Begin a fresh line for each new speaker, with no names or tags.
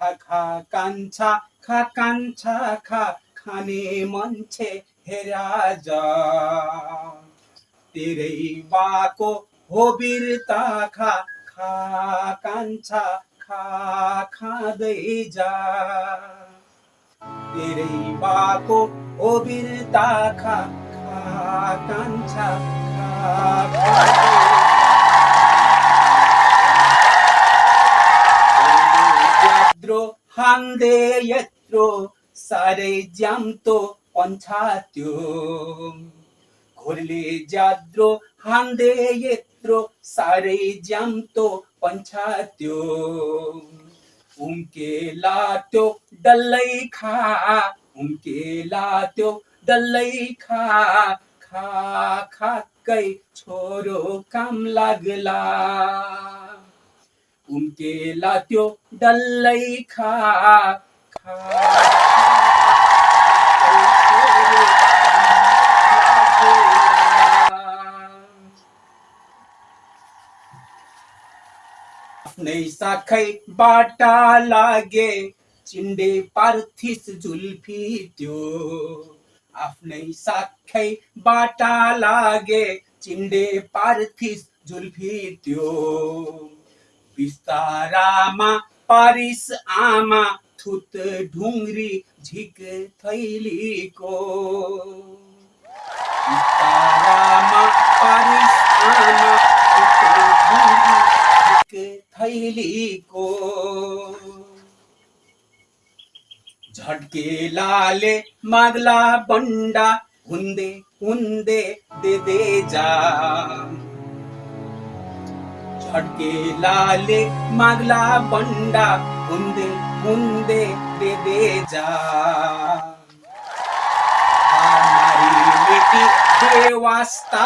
खा खा कान्छा खा कान्छा खा खाने मान्छे हेरा जा तेरै बाको हो बिरता खा खा कान्छा खा खाँदै जा तेरै बाको हो बिरता खा खा कान्छा खा हान्दे यत्रो साह्रै ज्याम्तो पन्छात्यो घोरले ज्याद्रो हान्दे यत्रो साह्रै ज्याम्तो पन्छात्यो उम्केला त्यो डल्लै खा उम्केला त्यो डल्लै खा खा खाकै छोरो काम लाग्ला। उम्केला त्यो डल्लै खा खा आफ्नै साखै बाटा लागे चिन्डे पार्थिस जुल्फी त्यो आफ्नै साखै बाटा लागे चिन्डे पार्थिस जुल्फी त्यो बिस्तारामा पारिस, आमा, थुत ढुङ्ग्री झिक थैलीको बिस्तारामा पारिस, आमा, थुत ढुङ्ग्री झिक थैलीको झड्केलाले माग्ला बन्डा हुँदे हुँदे, दे दे जा। अटके लाले मागला बंडा हुंदे हुंदे दे दे जा देवास्ता